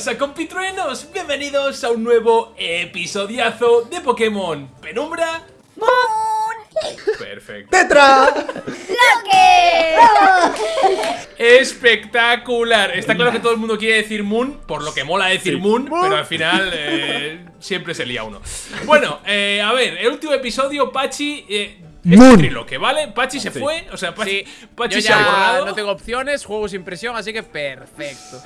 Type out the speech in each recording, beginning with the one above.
¿Qué pasa compitruenos? Bienvenidos a un nuevo episodiazo de Pokémon Penumbra. Perfecto. ¡Tetra! Espectacular. Está claro que todo el mundo quiere decir Moon Por lo que mola decir Moon, Pero al final eh, siempre se lía uno. Bueno, eh, a ver, el último episodio Pachi... Eh, es Moon. triloque, ¿vale? Pachi se fue, o sea, Pachi, Sí, Pachi yo se ha ya borrado no tengo opciones, juego sin presión, así que perfecto.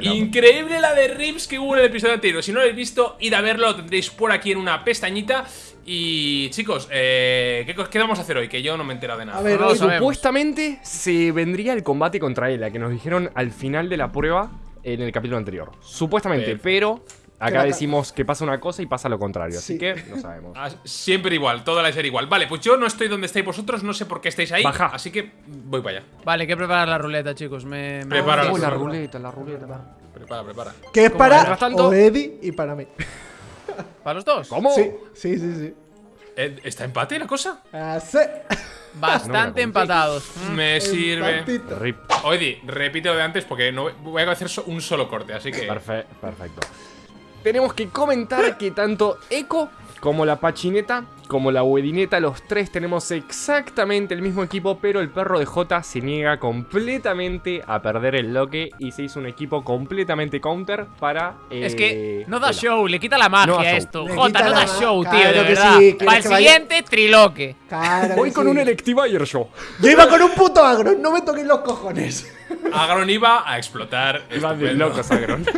Increíble la de Rips que hubo en el episodio anterior. Si no lo habéis visto, id a verlo, lo tendréis por aquí en una pestañita. Y chicos, eh, ¿qué, cos- qué vamos a hacer hoy? Que yo no me he enterado de nada. A ver, No lo sabemos. Supuestamente se vendría el combate contra Ela, que nos dijeron al final de la prueba en el capítulo anterior. Supuestamente, Perfecto. pero acá decimos que pasa una cosa y pasa lo contrario. Así Sí. que no sabemos. Ah, siempre igual, toda la serie igual. Vale, pues yo no estoy donde estáis vosotros, no sé por qué estáis ahí. Baja. Así que voy para allá. Vale, hay que preparar la ruleta, chicos. Me, me- Prepara la ruleta. la ruleta. Prepara, prepara. que es para Oedi y para mí. ¿Para los dos? ¿Cómo? Sí, sí, sí, sí. Eh, ¿Está empate la cosa? Así. Bastante empatados. Me sirve. Rip. Oye, repite lo de antes porque no voy a hacer un solo corte, así que. Perfe- perfecto. Tenemos que comentar que tanto Echo como la Pachineta, como la Wedineta, los tres tenemos exactamente el mismo equipo, pero el perro de J se niega completamente a perder el loque y se hizo un equipo completamente counter para. Es eh, que no da show, le quita la magia No a esto. Quita no da show, tío, Claro de que verdad. sí, ¿quieres Para el vaya? siguiente, triloque. Claro Voy con sí. un Electivire yo. Yo iba con un puto agro, no me toquéis los cojones. Agron iba a explotar. Iba de locos, Agron.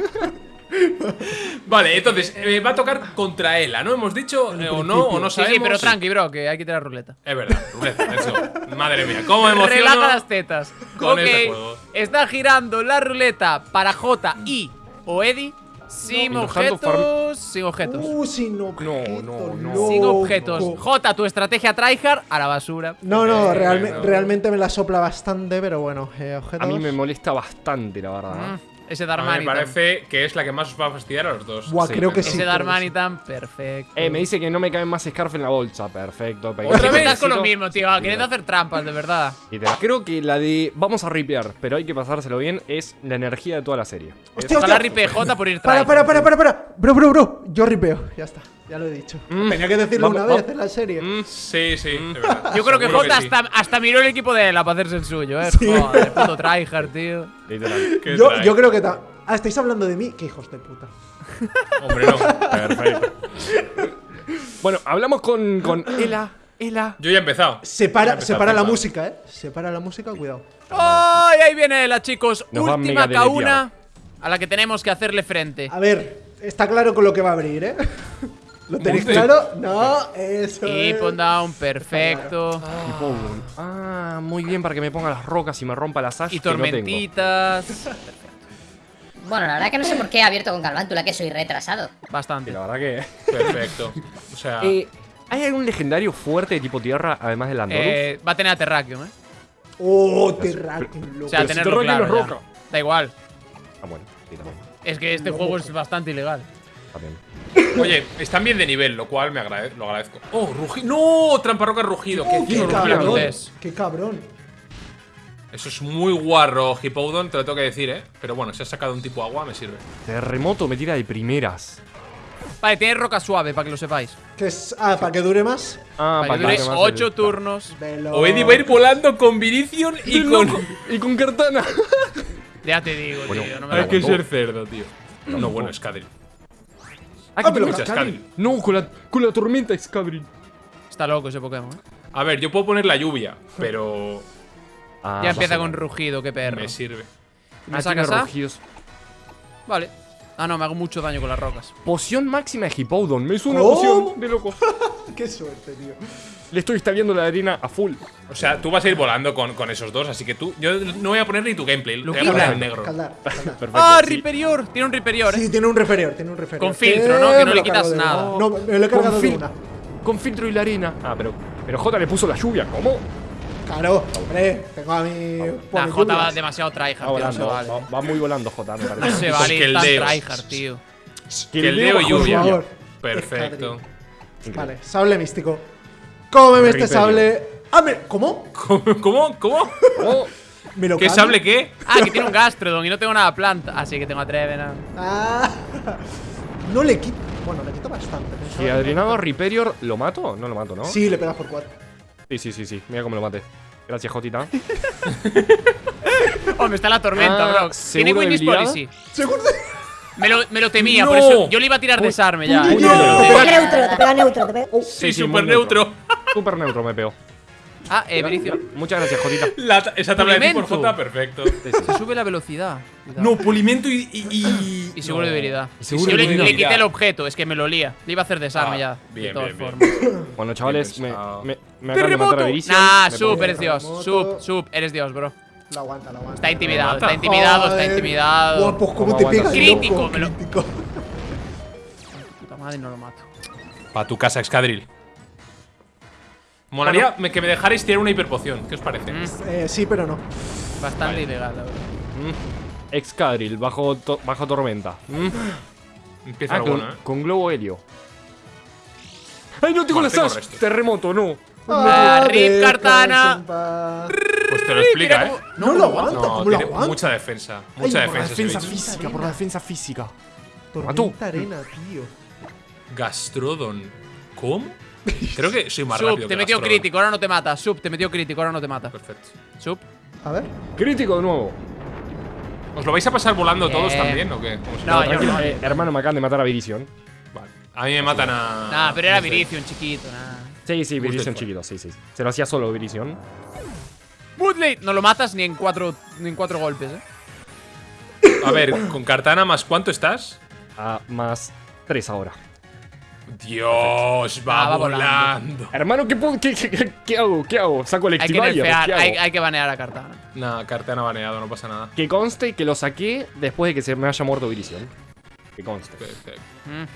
Vale, entonces eh, va a tocar contra Ela, ¿no? Hemos dicho, eh, o no, o no sabemos. sí, pero tranqui, bro, que hay que tirar ruleta. Es verdad, ruleta, let's go. Madre mía, cómo emociono. Relaja las tetas. con ok, este juego. está girando la ruleta para J y o Eddie sin No, objetos. Sin objetos. Uh, sin objetos. no, no. loco. Sin objetos. J, tu estrategia tryhard a la basura. No, no, Eh, realme- realmente me la sopla bastante, pero bueno, eh, objetos. A mí me molesta bastante, la verdad. Mm, ese me parece que es la que más os va a fastidiar a los dos. Buah, Sí, creo que ese sí. Ese creo que Darmanitan, perfecto. Eh, me dice que no me caben más Scarf en la bolsa. Perfecto. ¿Otra Siempre vez? estás con lo mismo, tío. Queriendo hacer trampas, de verdad. Creo que la de vamos a ripear, pero hay que pasárselo bien, es la energía de toda la serie. Hostia, Ojalá hostia. ripe J por ir Para, para, para, para, para. Bro, bro, bro. Yo ripeo. Ya está. Ya lo he dicho. Mm. Tenía que decirlo Vamos, una vamos. vez en la serie. Mm, Sí, sí, de verdad. Yo creo que Seguro J sí. hasta, hasta miró el equipo de Ela para hacerse el suyo, eh. Joder, puto tryhard, tío. literal. ¿Qué yo, yo creo que. Ah, estáis hablando de mí. Qué hijos de puta. Hombre, no. Perfecto. bueno, hablamos con, con Ela. Ela. Yo ya he empezado. Separa, separa la música, eh. Separa la música, cuidado. ¡Ay! ahí viene Ela, chicos. Nos Última mega K1 deleteado. a la que tenemos que hacerle frente. A ver, está claro con lo que va a abrir, eh. ¿Lo tenéis Monte. claro? No, eso Y es. pon down, perfecto. Un- Ah, muy bien para que me ponga las rocas y me rompa las asas. Y tormentitas. Bueno, la verdad que no sé por qué he abierto con Galvántula, que soy retrasado. Bastante. la verdad que. Perfecto. O sea, Eh, ¿Hay algún legendario fuerte de tipo tierra además del Andorus? Eh, va a tener a Terrakium, eh. Oh, Terrakium, loco. O sea, Pero si tenerlo Terrakium claro. es ya. roca. Da igual. Ah, bueno, sí, también. Es que este juego es bastante ilegal. también. Oye, están bien de nivel, lo cual me agrade- lo agradezco. ¡Oh, rugido! ¡No! Tramparroca rugido. ¿Qué Oh, qué cabrón. Qué cabrón. Eso es muy guarro, Hippowdon, te lo tengo que decir, ¿eh? Pero bueno, si has sacado un tipo agua, me sirve. Terremoto me tira de primeras. Vale, tiene roca suave, para que lo sepáis. Que es, ah, para que dure más. Ah, Para que dure más 8 el- turnos. Velo. O Eddie va a ir volando con Vinicius y ¡Qué con. Y con Cartana. Ya te digo, Bueno, tío. No me hay que ser cerdo, tío. No, bueno. Ah, Ah, que. No, con la, con la tormenta Scadril. Está loco ese Pokémon, eh. A ver, yo puedo poner la lluvia, pero. Ah, Ya empieza con rugido, qué perro. Me sirve. ¿Me Ah, sacas A? rugidos. Vale. Ah, no, me hago mucho daño con las rocas. Poción máxima de Hippowdon. Me hizo una ¿Cómo? poción de loco. Qué suerte, tío. Le estoy instalando la arena a full. O sea, tú vas a ir volando con, con esos dos, así que tú. Yo no voy a poner ni tu gameplay, lo voy a poner en negro. Caldar, caldar. Perfecto. ¡Ah, sí. Riperior! Tiene un Riperior, eh. Sí, tiene un referior, tiene un referior. Con filtro, ¿no? Que no le quitas nada. No, me lo he cargado Con de una. Con filtro y la arena. Ah, pero. Pero J le puso la lluvia. ¿Cómo? Claro, hombre, tengo a mi. La por J va lluvias. demasiado tryhard, Va tío. No se volando. vale. Va, va muy volando J, me No parece. se vale ir tan tryhard, tío. Que el Leo y bajo lluvia. Perfecto. Vale, sable místico. Cómeme este sable. Ah, mira, ¿cómo? ¿Cómo? ¿Cómo? ¿Cómo? Oh, ¿Me lo ¿Qué cambio? sable qué? Ah, que tiene un Gastrodon y no tengo nada planta. Así que tengo a Trevenant. Ah, no le quito. Bueno, le quito bastante. Si que- Adrianado Riperior, ¿lo mato? No lo mato, ¿no? Sí, le pegas por 4. sí, sí, sí. sí. Mira cómo lo mate. Gracias, Jotita. Hombre, está la tormenta, Ah, bro. ¿seguro Tiene Winnie's? Policy. Seguro. Me lo, me lo temía, No. por eso yo le iba a tirar desarme ya. Uy, eh. no. Te pega neutro, te pega neutro, te pega. Oh, Sí, sí, súper neutro. neutro. Súper neutro me pego. Ah, eh, Bericio. Muchas gracias, Jotita. La ta- esa tabla de tipo por Pulimento. J, perfecto. Se sube la velocidad. Cuidado. No, pulimento y. Y, y, Y seguro no. de debilidad. Y seguro yo de le, quité el objeto, es que me lo lía. Le iba a hacer desarme Ah, ya. bien, de todas bien, bien. formas. Bueno, chavales, me, me, me acaban de matar a. Nah, Me sub, eres dios. Sub, sub, eres dios, bro. Lo aguanta, lo aguanta. Está intimidado, está intimidado, está intimidado. Guapos, ¿cómo ¿Cómo te pegas? Crítico, me lo- Crítico. Puta madre, no lo mato. Pa' tu casa, Excadrill. Molaría que me dejarais tirar una hiperpoción. ¿Qué os parece? Mm, Eh, sí, pero no. bastante ilegal, la verdad. Mm. Excadrill, bajo, to- bajo tormenta. Mm. Empieza Ah, lo con, bueno, ¿eh? con globo helio. ¡Ay, no tengo Vale, la tengo Sash! resto. Terremoto, no. Ah, rip, déjame Cartana. Pues te lo explica, ¿eh? No, lo aguanta, No, ¿cómo lo aguanta? mucha defensa. Ay, Mucha por la defensa. Defensa física, por la defensa física. Tormenta arena, tío. Gastrodon. ¿Cómo? Creo que soy más Sub, rápido te que metió crítico, ahora no te mata. Sub, te metió crítico, ahora no te mata. Perfecto. Sub. A ver. Crítico de nuevo. ¿Os lo vais a pasar volando todos Bien. también o qué? No, yo no. eh, hermano, me acaban de matar a Virizion. Vale. A mí me matan a. Nah, pero era no sé. Virizion chiquito, nah. Sí, sí, Virizion chiquito, sí, sí. Se lo hacía solo Virizion. Woodley, no lo matas ni en cuatro, ni en cuatro golpes, eh. A ver, con Cartana más cuánto estás? A más 3 ahora. Dios, va, Ah, va volando. Hermano, ¿qué, puedo- qué, qué- qué hago? ¿Qué hago? ¿Saco el Hay que hay, hay que banear a Cartana. Nah, Cartana baneado, no pasa nada. Que conste que lo saqué después de que se me haya muerto Virizion. Que conste. Perfecto. Mm.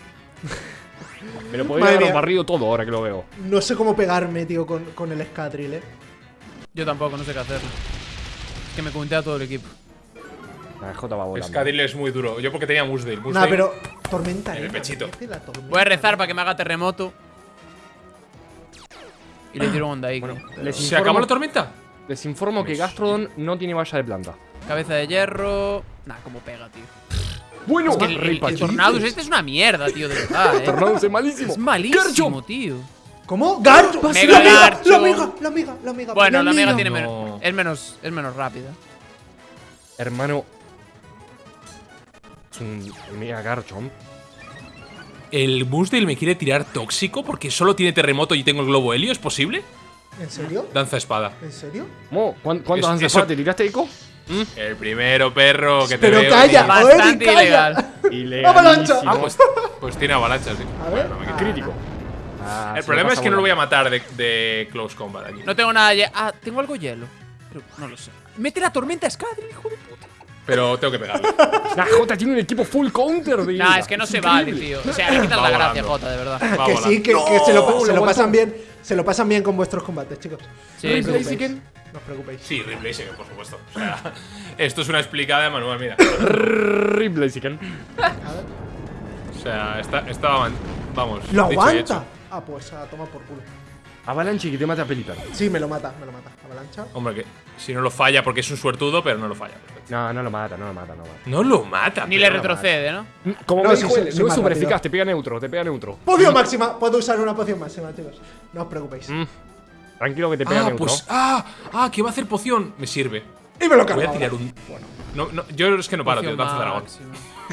Me lo podría haber barrido todo ahora que lo veo. No sé cómo pegarme, tío, con, con el Scadrill, eh. Yo tampoco, no sé qué hacerlo. Es que me comenté a todo el equipo. La J va volando. Scadrill es muy duro. Yo porque tenía Musdale. Nah, Musdale- pero. Tormenta En el arena. pechito. ¿qué hace la? Voy a rezar para que me haga terremoto. Y le tiro un onda ahí. ¿Se acabó la tormenta? les informo que Gastrodon no tiene valla de planta. Cabeza de hierro. Nah, cómo pega, tío. Bueno, Es que el, el, el Tornadus este es una mierda, tío, de verdad, eh. Tornados es malísimo. Es malísimo, tío. ¿Cómo? ¡Garcho! Mega ¡La amiga! Garcho. ¡La amiga! ¡La amiga! ¡La amiga! Bueno, la mega tiene No. menos. Es menos. Es menos rápida. Hermano. Es un mega Garchomp. ¿El Musdale me quiere tirar tóxico porque solo tiene terremoto y tengo el globo helio? ¿Es posible? ¿En serio? Danza espada. ¿En serio? Mo, ¿cuán- ¿cuántos Es- han eso- sacado? ¿Te tiraste eco? El primero, perro, que te Pero veo calla. Bastante calla. ilegal. ¡Avalancha! Ah, pues, pues tiene avalanchas, sí. A ver. Bueno, me Ah. Crítico. Ah, El problema es que no lo voy a matar de, de close combat aquí. No tengo nada. Ah, tengo algo hielo. Pero no lo sé. Mete la tormenta Scadrill, hijo de puta. Pero tengo que pegarle. La J tiene un equipo full counter de Nah, es que no se vale, tío. O sea, le quitan Va la gracia. Jota, de verdad. Va que volando. sí, que, que se lo, se pasan bien. Se lo pasan bien con vuestros combates, chicos. Sí, No os preocupéis. No os preocupéis. Sí, Ripley sí, por supuesto. O sea, esto es una explicada de manual, mira. Rip Blaziken. O sea, está, estaba. Vamos. ¡Lo dicho aguanta! Ah, pues a tomar por culo. Avalanche que te mata a Pelipper. Sí, me lo mata, me lo mata. Avalancha. Hombre, que si no lo falla porque es un suertudo, pero no lo falla. perfecto. No, no lo mata, no lo mata, no lo mata. No lo mata. Ni le retrocede, ¿no? Como No, me dijo no es súper eficaz, te pega neutro, te pega neutro. Poción máxima. Puedo usar una poción máxima, chicos. No os preocupéis. Mm. Tranquilo que te pega Ah, neutro. pues. Ah, ah, que va a hacer poción. Me sirve. Y me lo Voy cargo. a tirar un. Bueno. No, no, yo es que no paro, tío. Danza dragón.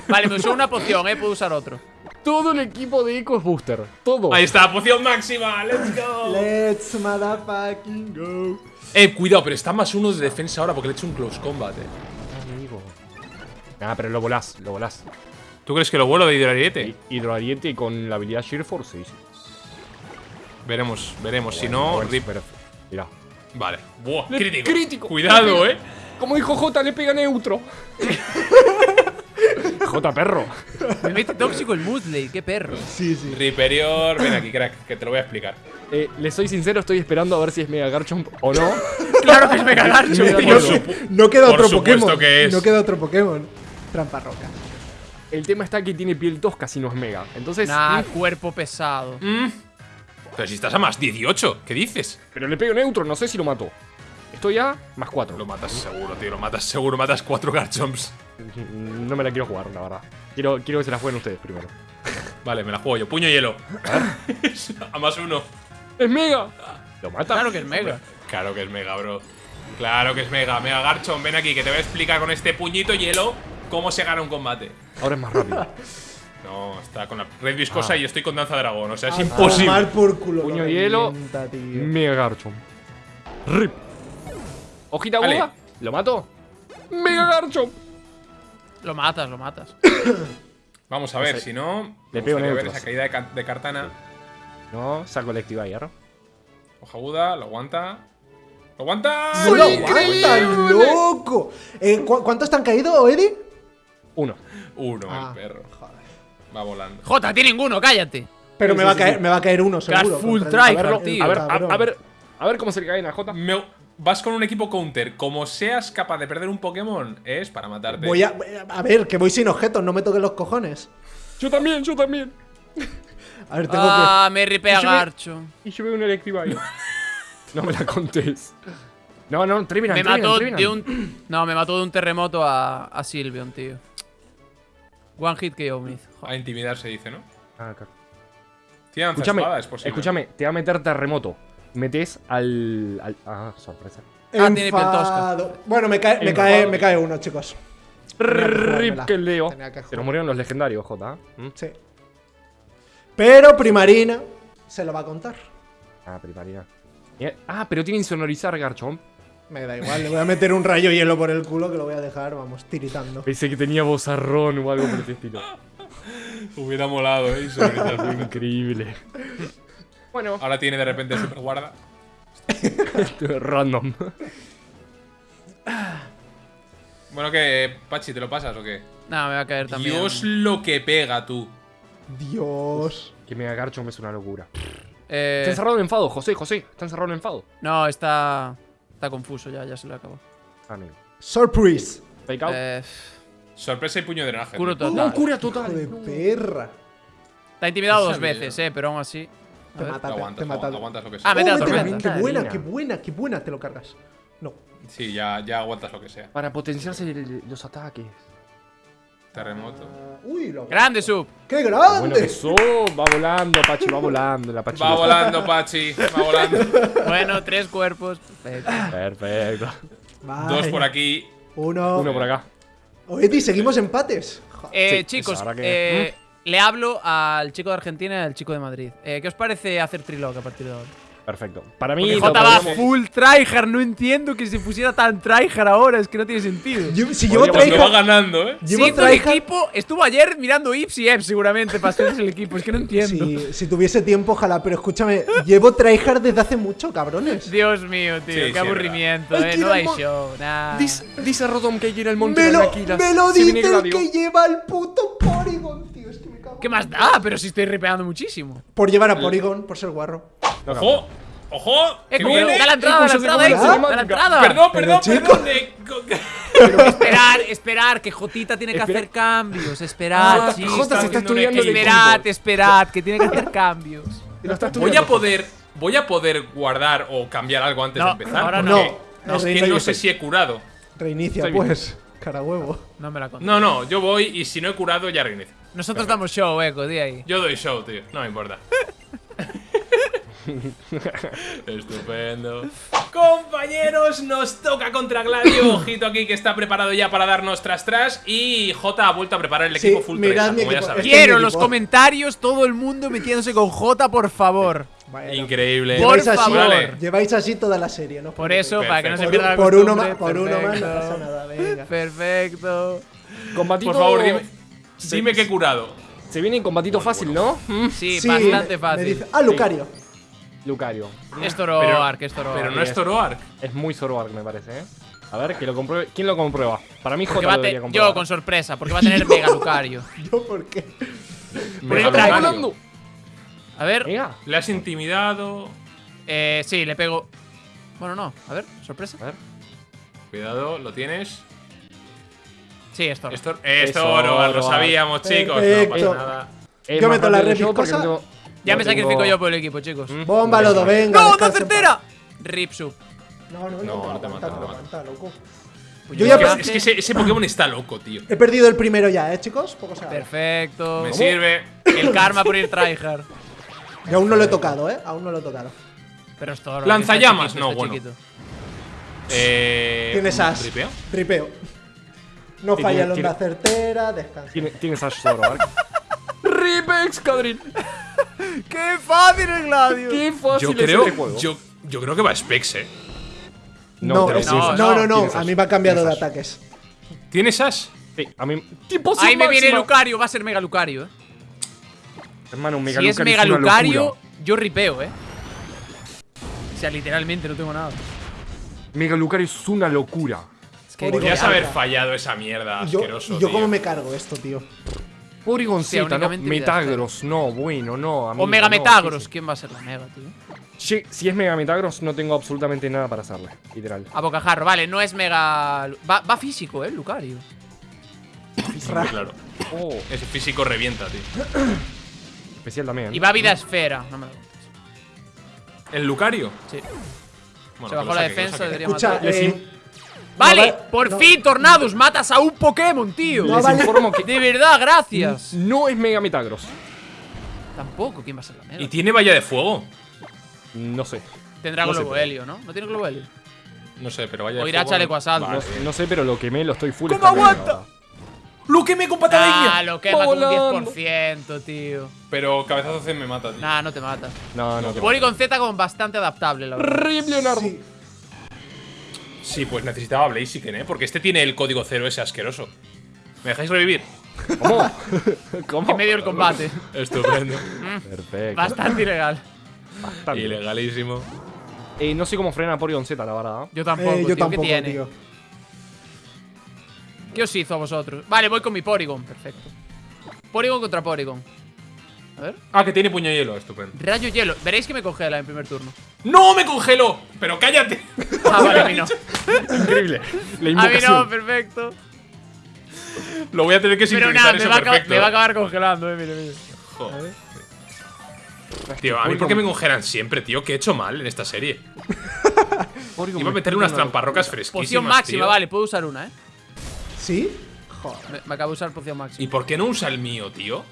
Vale, me usó una poción, eh. Puedo usar otro. Todo el equipo de Eco es booster. Todo. Ahí está, poción máxima. Let's go. Let's motherfucking go. Eh, cuidado, pero está más uno de defensa ahora porque le he hecho un close combat, eh. Amigo. Ah, pero lo volás, lo volás. ¿Tú crees que lo vuelo de hidrariete? Hidroariete y con la habilidad Sheer Force, sí, sí. Veremos, veremos. Si no, Bueno, rip. pero- Mira. Vale. Buah, crítico. crítico. Cuidado, eh. Como dijo J, le pega neutro. J, perro. Me mete tóxico el Musley, qué perro. Sí, sí. Riperior, ven aquí, crack, que te lo voy a explicar. Eh, le soy sincero, estoy esperando a ver si es Mega Garchomp o no. Claro que es Mega Garcho, Me da tío. miedo. No queda otro Pokémon. que es. No queda otro Pokémon. Trampa roca. El tema está que tiene piel tosca si no es Mega. Entonces. Nah, mm, cuerpo pesado. Mm. Pero si estás a más 18, ¿qué dices? Pero le pego neutro, no sé si lo mato. Estoy a más 4. Lo matas seguro, tío. Lo matas seguro. Matas cuatro Garchomps. No me la quiero jugar, la verdad. Quiero, quiero que se la jueguen ustedes primero. Vale, me la juego yo. Puño hielo. a más uno. ¡Es mega! Lo mata. Claro que es mega. Claro que es mega, bro. Claro que es mega. Mega Garchomp, ven aquí que te voy a explicar con este puñito hielo cómo se gana un combate. Ahora es más rápido. No, está con la red viscosa Ah. y yo estoy con danza dragón. O sea, es A imposible. tomar por culo. Puño hielo. Mega Garchomp. Rip. Hojita Vale. aguda. ¿Lo mato? Mega Garchomp. Lo matas, lo matas. Vamos a ver, si no. Le pego ver esa caída de, ca- de Cartana. No, saco el Activator. Hoja aguda, lo aguanta. ¡Lo aguanta! ¡No lo aguantan, loco! Eh, ¿cu- ¿Cuántos te han caído, Eddie? Uno. Uno, Ah, el perro. joder. Va volando. Jota, tiene ninguno, cállate. Pero Sí, me, sí, va a sí, caer, sí. me va a caer uno, seguro. full tryhard, a ver, tío. A ver, a, ver. A ver cómo se le cae a J. Me- vas con un equipo counter. Como seas capaz de perder un Pokémon, es para matarte. Voy a, a ver, que voy sin objetos, no me toquen los cojones. Yo también, yo también. A ver, tengo Ah, me ripea Y yo Garcho. Y yo veo un Electivire. no me la contés. No, no, Trevenant, Me mató de un. No, me mató de un terremoto a, a Sylveon, tío. One hit KO, me hizo. A intimidar se dice, ¿no? Ah, claro. Escúchame, espada, es posible. escúchame, te va a meter terremoto. Metes al, al- Ah, sorpresa. Ah, tiene. Enfado. Bueno, me cae, me, cae, me cae uno, chicos. Rip que leo. Se nos murieron los legendarios, J. ¿Mm? Sí. Pero Primarina se lo va a contar. Ah, primarina. Ah, pero tiene insonorizar Garchomp. Me da igual, le voy a meter un rayo hielo por el culo que lo voy a dejar, vamos, tiritando. Pensé que tenía bozarrón o algo por el estilo. Hubiera molado, ¿eh? Insonorizar. Increíble. Bueno, Ahora tiene de repente super guarda. random. Bueno, que Pachi, ¿te lo pasas o qué? No, me va a caer también. Dios lo que pega, tú. Dios. Que Mega Garchomp es una locura. Eh, Está encerrado en enfado, José, José. Está encerrado en enfado. no, está. Está confuso ya, ya se lo acabó. Amigo. Surprise. Fake out. Eh, Sorpresa y puño de drenaje. Curo tío. total. cura Hijo total. de perra. Está intimidado dos veces, eh, pero aún así. Te mata, te, aguantas, te mata. aguantas lo que Ah, sea. mete la Oh, tormenta. Qué buena, qué buena, qué buena, te lo cargas. No. Sí, ya, ya aguantas lo que sea. Para potenciarse el- los ataques. Terremoto. Uy, lo Grande sub. ¡Qué Bueno grande! que sos, va volando, Pachi, va volando. La Pachi Va volando, Pachi. Va volando. Bueno, tres cuerpos. Perfecto. Perfecto. Vale. Dos por aquí. Uno. Uno por acá. Eddie, seguimos empates. Eh, Sí, chicos, que- eh, le hablo al chico de Argentina y al chico de Madrid. Eh, ¿Qué os parece hacer trilog a partir de ahora? Perfecto. Para mí, Jota va podríamos- full tryhard, no entiendo que se pusiera tan tryhard ahora, es que no tiene sentido. Yo- si llevo lo va tryhard. ganando, ¿eh? Llevo Siendo el tryhard- equipo, estuvo ayer mirando Ips y Eps seguramente para hacerse el equipo, es que no entiendo. Si, si tuviese tiempo, ojalá, pero escúchame, llevo tryhard desde hace mucho, cabrones. Dios mío, tío, Sí, qué aburrimiento, eh, no hay show, nada. Dice, dice Rodom que quiere el monte Me de lo, me lo Se dice viene el Gladio. que lleva el puto Porygon. Es que me cago. ¿Qué más da? Pero si estoy ripeando muchísimo. Por llevar a Porygon, por ser guarro. ¡Ojo! ¡Ojo! Eh, ¡Que como- viene! da la entrada, da la entrada, da la entrada. Perdón, perdón, perdón. Esperar, esperar, que Jotita tiene que hacer cambios. Esperar, Ah, chicos. Jota se está estudiando. Esperad, esperad, que tiene que hacer cambios. Voy a poder. Voy a poder guardar o cambiar algo antes No, de empezar. ahora porque no. No, Es que no sé si he curado. Reinicia, pues. Cara huevo. No me la conté. No, no, yo voy y si no he curado ya reinicio. Nosotros damos show, Eco, di ahí. Yo doy show, tío. No me importa. Estupendo. Compañeros, nos toca contra Gladio. Ojito aquí que está preparado ya para darnos tras tras. Y J ha vuelto a preparar el Sí, equipo full mirad 30, mi como ya equipo. sabéis. Este es Quiero los comentarios, todo el mundo metiéndose con J, por favor. Bueno, Increíble. Por lleváis así, favor. Vale. lleváis así toda la serie, ¿no? Por eso, para que no se Por, pierda la por uno por uno más no Perfecto. pasa nada, venga. Perfecto. Combatito- Por favor, dime, Se- dime que he curado. Se viene en combatito fácil, ¿no? Sí, Sí, bastante me fácil. dice- ah, Lucario. Lucario. Es Toroark, es Toroark. Pero no es Toroark. Es muy Zoroark, me parece, ¿eh? A ver, que lo compruebe. ¿Quién lo comprueba? Para mí, Porque J va a lo te- debería comprobar. yo con sorpresa, porque va a tener Mega Lucario. ¿Yo por qué? Mega. Lucario. A ver. Le has intimidado. eh, sí, le pego. Bueno, no, a ver, sorpresa. A ver. Cuidado, lo tienes. Sí. Esto, es Es Toroark, lo sabíamos, chicos. No pasa nada. Es Yo meto la red viscosa. no tengo- Ya no me tengo- sacrifico yo por el equipo, chicos. Mm. Bomba, Lodo, venga. ¡No, no certera! Rip sub. No, no, no, No, te no te aguanta, mata, no no te aguanta, loco. Pues Yo ya Es que, es que ese, ese Pokémon está loco, tío. He perdido el primero ya, ¿eh, chicos? Poco se. Perfecto. Me sirve. El karma por ir tryhard. Y aún no lo he tocado, ¿eh? Aún no lo he tocado. Pero es todo. Lanzallamas, no, bueno. chiquito. Eh, Tienes ¿un as. tripeo? Tripeo. No Y falla tiene- la onda tiene- certera, descansa. Tiene- Tienes Ash Zoro, ¿vale? Ripex, Cadrin. ¡Qué fácil el Gladio! Qué fácil Yo es creo, este juego. yo, yo creo que va a Specs, eh. No, es- no, no, no, no, tienes A mí me ha cambiado de ataques. ¿Tienes Ash? Sí, a mí. ¡Tipo Ahí me viene! Lucario, va a ser Mega Lucario, eh. Hermano, un Mega Si es Lucario Mega una Lucario, locura. yo ripeo, eh. O sea, literalmente no tengo nada. Mega Lucario es una locura. Que Podrías haber fallado esa mierda yo, asqueroso. y yo tío. cómo me cargo esto, tío. Porygon Sí, Z, ¿no? Metagros, no, bueno, no. Amigo, O Mega no, Metagros. sí, ¿Quién va a ser la Mega, tío? sí. Si es Mega Metagros, no tengo absolutamente nada para hacerle, literal. A bocajarro, vale, no es Mega. Va, va físico, eh, Lucario. Muy claro. Oh, Ese físico revienta, tío. especial también. Y va vida esfera. No me lo. ¿El Lucario? Sí. Bueno, Se bajó la defensa, debería Escucha, matar. Eh, Vale, por no. fin, Tornados, matas a un Pokémon, tío. No Les vale. informo que De verdad, gracias. no es Mega Metagros. Tampoco, ¿quién va a ser la Mega? ¿Y tiene valla de fuego? No sé. Tendrá sé, Globo Helio, ¿no? ¿No tiene Globo Helio? No sé, pero de O irá chaleco asalto. Vale, No, sé, pero lo quemé, lo estoy full. ¿Cómo aguanta? ¡Lo quemé con patada de Ah, lo quema con un Volando. 10%, tío. Pero cabezazo C me mata, tío. Nah, no te mata. No, no, que Porygon Z como bastante adaptable, la verdad. Rip Leonardo. Sí. Sí, pues necesitaba Blaziken, ¿eh? Porque este tiene el código cero ese asqueroso. ¿Me dejáis revivir? ¿Cómo? ¿Cómo? En medio del combate. Estupendo. Perfecto. Bastante ilegal. Bastante. Ilegalísimo. Eh, no sé cómo frena Porygon Z, la verdad. Yo tampoco, Eh, tío. yo ¿Qué tampoco, tiene? tío. ¿Qué os hizo a vosotros? Vale, voy con mi Porygon. Perfecto. Porygon contra Porygon. A ver. Ah, que tiene puño de hielo, estupendo. Rayo hielo. Veréis que me congela en primer turno. ¡No me congeló! ¡Pero cállate! Ah, vale, a mí no. Increíble. La A mí no, perfecto. Lo voy a tener que Pero sincronizar nada, me eso va, a acabar- perfecto. me va a acabar congelando, eh. Mira, mira. Joder. Tío, a mí por qué me congelan siempre, tío. ¿Qué he hecho mal en esta serie? Iba a me meterle unas tramparrocas fresquísimas, Poción máxima, tío. vale, puedo usar una, eh. ¿Sí? Joder. Me, me acabo de usar poción máxima. ¿Y por qué no usa el mío, tío?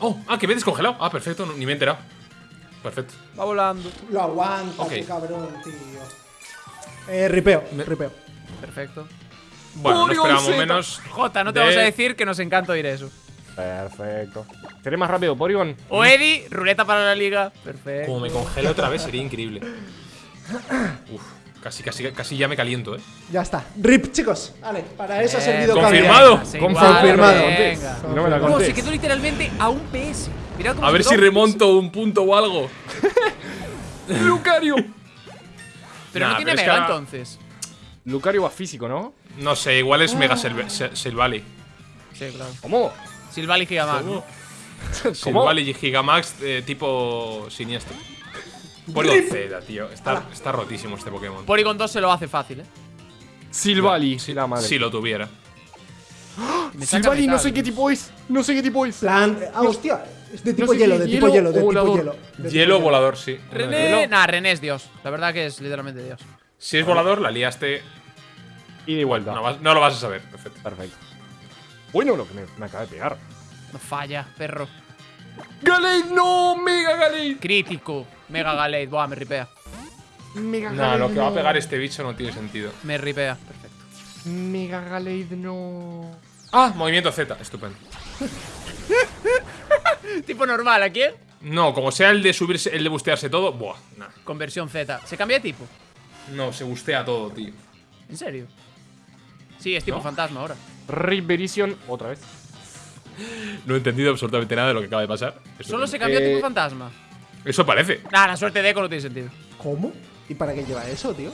Oh, ah, que me he descongelado. Ah, perfecto, no- ni me he enterado. Perfecto. Va volando. Lo aguanta, Ok. qué cabrón, tío. Eh, ripeo, ripeo. Perfecto. Bueno, no esperábamos menos. Jota, no te de- vamos a decir que nos encanta oír eso. Perfecto. ¿Seré más rápido, Porygon? O Eddie, ruleta para la liga. Perfecto. Como me congela otra vez, sería increíble. Uf, casi, casi, casi ya me caliento, eh. Ya está. Rip, chicos. Vale, para eso ha Eh, servido confirmado. Confirmado. igual, Confirmado. venga. No me la No, conté. se quedó literalmente a un PS. Mira cómo A ver si remonto un punto o algo. Lucario. Pero Nah, no tiene mega entonces. Lucario va físico, ¿no? No sé, igual es Mega Silv- Se- Silvally. Sí, claro. ¿Cómo? Silvally Gigamax. ¿no? Silvally y Gigamax eh, tipo siniestro. Porygon Z, tío. Está, está rotísimo este Pokémon. Porygon 2 se lo hace fácil, eh. Silvally. la madre. Si lo tuviera. Silvally, no sé qué tipo es. No sé qué tipo es. Plan. Ah, hostia. Es de No tipo sé hielo, si de tipo hielo de tipo hielo. de tipo Hielo volador, sí. René. Nah, René es Dios. La verdad que es literalmente Dios. Si es volador, la liaste. Y de vuelta. No, vas- no lo vas a saber. Perfecto. Perfecto. Bueno, lo que me, me acaba de pegar. No falla, perro. ¡Galade! ¡No! ¡Mega Galade! Crítico. Mega Galade. Buah, me ripea. ¡Mega No, lo que va a pegar este bicho no tiene sentido. Me ripea. Perfecto. Mega Galade, no. Ah, movimiento Z. Estupendo. tipo normal, ¿a quién? No, como sea el de subirse, el de bustearse todo, buah, nah. Conversión Z. ¿Se cambia de tipo? No, se bustea todo, tío. ¿En serio? Sí, es tipo ¿No? fantasma ahora. Rip Verition, otra vez. No he entendido absolutamente nada de lo que acaba de pasar. Solo se cambia a Eh, tipo fantasma. Eso parece. Nah, la suerte de Echo no tiene sentido. ¿Cómo? ¿Y para qué lleva eso, tío?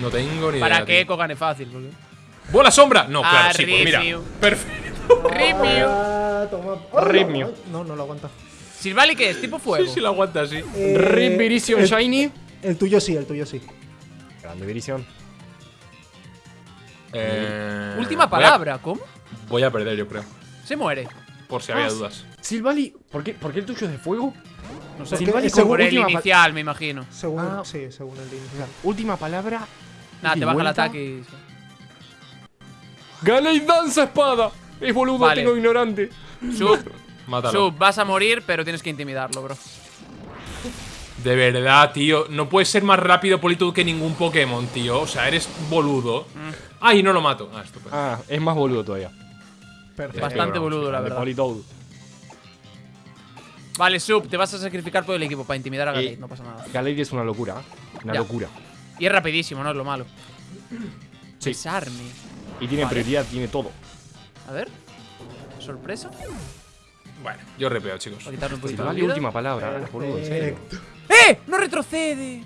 No tengo ni idea. Para que. Echo gane fácil, porque. ¡Bola sombra! No, Ah, claro, sí, pues mira. Perfecto. Ripio. Ah, toma. Oh, Rip no. No, no lo aguanta. Silvally, ¿qué es? Tipo fuego. Sí, sí, lo aguanta así. Eh, Rip el, Shiny. el tuyo sí, el tuyo sí. Grande Verition. Eh, Última voy a- palabra, ¿cómo? Voy a perder, yo creo. Se muere. Por si había Ah, dudas. Silvally, ¿por qué, ¿por qué el tuyo es de fuego? No sé. Por según- el inicial, me imagino. Según, Ah. sí, según el inicial. Última palabra. Nada, te baja el ataque y... Galei danza espada. Es boludo, Vale. tengo ignorante. Sub, Mátalo. Sub, vas a morir, pero tienes que intimidarlo, bro. De verdad, tío. No puedes ser más rápido Politoed que ningún Pokémon, tío. O sea, eres boludo. Mm. Ay, no lo mato. Ah, estupendo. Ah, es más boludo todavía. Perfecto. Bastante broma, boludo, la verdad. Politoed. Vale, Sub, te vas a sacrificar por el equipo para intimidar a Galate, Eh, no pasa nada. Galei es una locura. ¿eh? Una Ya. locura. Y es rapidísimo, no es lo malo. Sí. Y tiene Vale. prioridad, tiene todo. A ver. Sorpresa. Bueno, yo repeo, chicos. Para quitarle un poquito vida. última palabra, eh, boludo, en serio. Perfecto. ¡Eh! ¡No retrocede!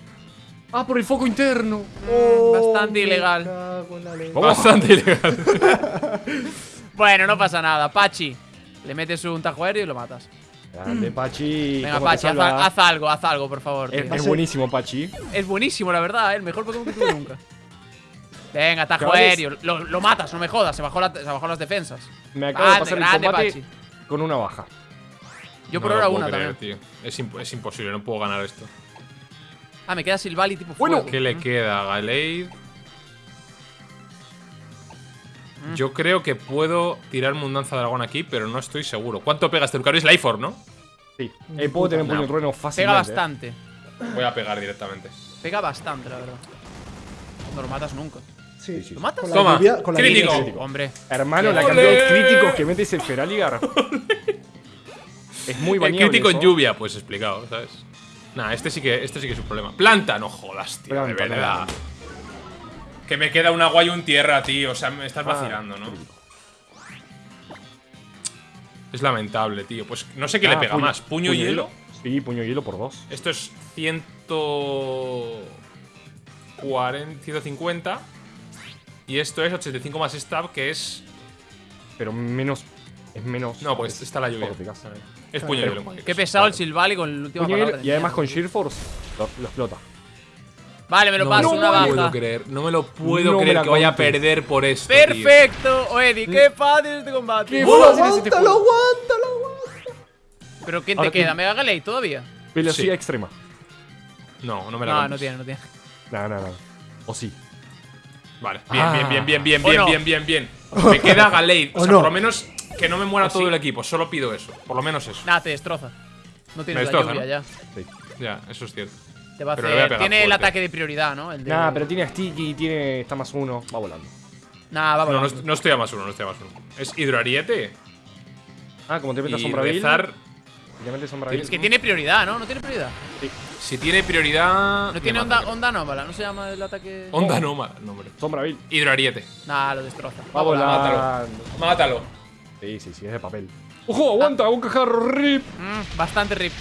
Ah, por el foco interno. Mm, bastante me ilegal. la. Bastante ilegal. Bueno, no pasa nada. Pachi. Le metes un tajo aéreo y lo matas. Grande, Pachi. Venga, ¿cómo te Pachi, haz, algo, haz algo, por favor. Es, buenísimo, Pachi. Es buenísimo, la verdad, ¿eh? el mejor Pokémon que tuve nunca. Venga, tajo Chavales. aéreo. Lo, lo matas, no me jodas. Se bajó, la- se bajó las defensas. Me acabo de Grande, pasar el combate Pachi. con una baja. Yo No por ahora una creer, también. tío. Es, imp- es imposible, no puedo ganar esto. Ah, me queda Silvally tipo Bueno, fuego. ¿Qué le Mm. queda a Yo creo que puedo tirarme un danza dragón aquí, pero no estoy seguro. ¿Cuánto pega este Lucario? Es Life Orb, ¿no? Sí. Eh, puedo tener un puño No. trueno Pega fácilmente. eh. bastante. Voy a pegar directamente. Pega bastante, la verdad. No lo matas nunca. Sí, sí. ¿Lo matas? Con la Toma, lluvia, con la crítico. Crítico. Hombre. Hermano, la cantidad de críticos que metes el Feraligar. es muy El bañable. crítico en lluvia, pues explicado, ¿sabes? Nah, este sí que, este sí que es un problema. Planta, no jodas, tío, Planta, de verdad. planta. Que me queda un agua y un tierra, tío. O sea, me estás Ah, vacilando, ¿no? Es lamentable, tío. Pues no sé qué le Ah, pega puño- más. ¿Puño, hielo? Sí, puño hielo por dos. Esto es 140, 150. Y esto es 85 más stab, que es. Pero menos. Es menos. No, pues está la lluvia. Es puño Pero- hielo. Qué pesado el. Silvally con el último y además con. Sheer Force lo, lo explota. Vale, me lo No paso, me una lo puedo baja. creer. No me lo puedo No me creer que vaya a perder por esto. tío. Perfecto, Oedi, qué fácil este combate. Qué ¡Oh, fácil es este aguántalo, aguántalo, aguántalo! Pero ¿quién Ahora te queda? tú- ¿Mega Galei todavía? Velocidad Sí. extrema. No, no me la No, no tiene, no tiene. No, no, no. O sí. Vale, bien, Ah. bien, bien, bien, bien, ¿O bien, no? bien, bien, bien. Me queda Galeid. O ¿O sea, no? por lo menos que no me muera ¿O todo sí? el equipo. Solo pido eso. Por lo menos eso. Nada, te destroza. No tienes Me la destroza, lluvia ¿no? ya. Ya, eso es cierto. Te va a Pero hacer. Tiene el ataque de prioridad, ¿no? El de... Nah, pero tiene sticky, tiene. está más uno. Va volando. Nah, va No, no, volando. no estoy a más uno, no estoy a más uno. Es hidroariete Ah, como te metes y sombra vil. rezar. Te metes sombra Tienes Es que tiene prioridad, ¿no? No tiene prioridad. Si tiene prioridad. No tiene onda, onda anómala, ¿no se llama el ataque? Onda nómada, no, hombre. Sombra vil. Hidroariete. Nah, lo destroza. Va volando. Mátalo. Sí, sí, sí, es de papel. ¡Ojo, aguanta! ¡Un cajarro! ¡Rip! Mm, bastante rip.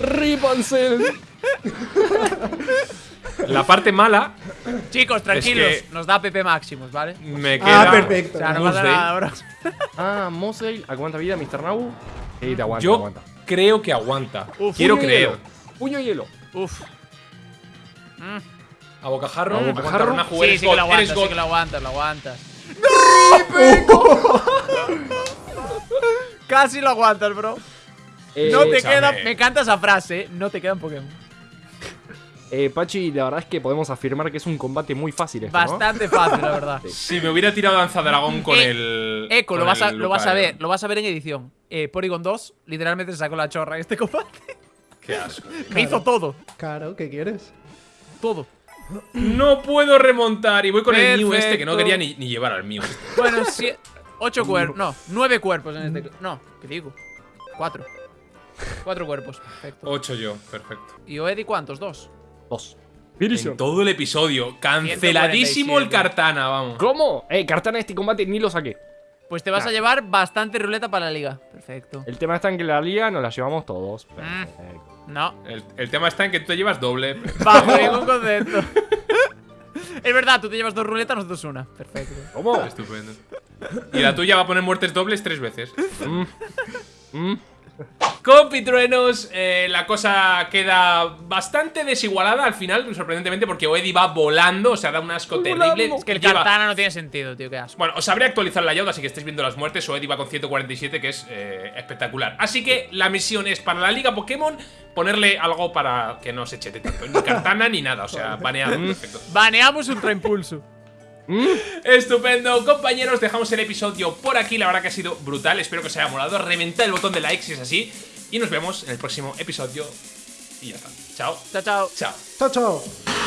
¡Rip, Ansel! La parte mala Chicos, tranquilos. que- Nos da PP máximos, ¿vale? me queda. Ah, perfecto. O sea, no pasa Moonsdale. nada, bro. Ah, Mosdale. ¿Aguanta vida, Mr. Nabu? Sí, te aguanta, te Yo aguanta. creo que aguanta. Uf, Quiero creer. Puño hielo. Uf. Mm. A bocajarro. A bocajarro. una jugada. Sí, sí que lo aguantas, sí que lo aguantas, lo aguantas. Casi lo aguantas, bro. Eh, No te queda. Me encanta esa frase, ¿eh? No te quedan Pokémon. Eh, Pachi, la verdad es que podemos afirmar que es un combate muy fácil este, ¿no? Bastante fácil, la verdad. Si me hubiera tirado danza dragón con Eh, el. Eco, con lo vas, a, el lo vas a Lucario. ver, lo vas a ver en edición. Eh, Porygon 2 literalmente se sacó la chorra en este combate. Qué asco. Me hizo todo, Claro, ¿qué quieres? todo. No puedo remontar. Y voy con el Mew este que no quería ni, ni llevar al Mew. este. Bueno, sí, ocho cuerpos, no, nueve cuerpos en este. No, ¿qué digo? Cuatro. Cuatro cuerpos, perfecto. Ocho yo, perfecto. ¿Y Oedi cuántos? Dos. Dos. En todo el episodio. Canceladísimo el 147. Cartana, vamos. ¿Cómo? Eh, Cartana este combate ni lo saqué. Pues te vas a llevar bastante ruleta para la liga. Perfecto. El tema está en que la liga nos la llevamos todos. Mm. Perfecto. No, El, el tema está en que tú te llevas doble. bajo ningún concepto. es verdad, tú te llevas dos ruletas, nosotros una. Perfecto. ¿Cómo? Estupendo. Y la tuya va a poner muertes dobles tres veces. Mm. con Pitruenos eh, la cosa queda bastante desigualada al final, sorprendentemente, porque Oedi va volando, o sea, da un asco terrible. Es que el Lleva- Cartana no tiene sentido, tío, qué asco. Bueno, os sabré actualizar la Yoda, así que estáis viendo las muertes. Oedi va con 147, que es eh, espectacular. Así que la misión es para la Liga Pokémon ponerle algo para que no se chete tanto. Ni Cartana ni nada, o sea, baneado. Perfecto. Baneamos Ultra Impulso. Estupendo, compañeros, dejamos el episodio por aquí. La verdad que ha sido brutal. Espero que os haya molado. Reventad el botón de like si es así. Y nos vemos en el próximo episodio. Y ya está. Chao. Chao, chao. Chao. Chao, chao.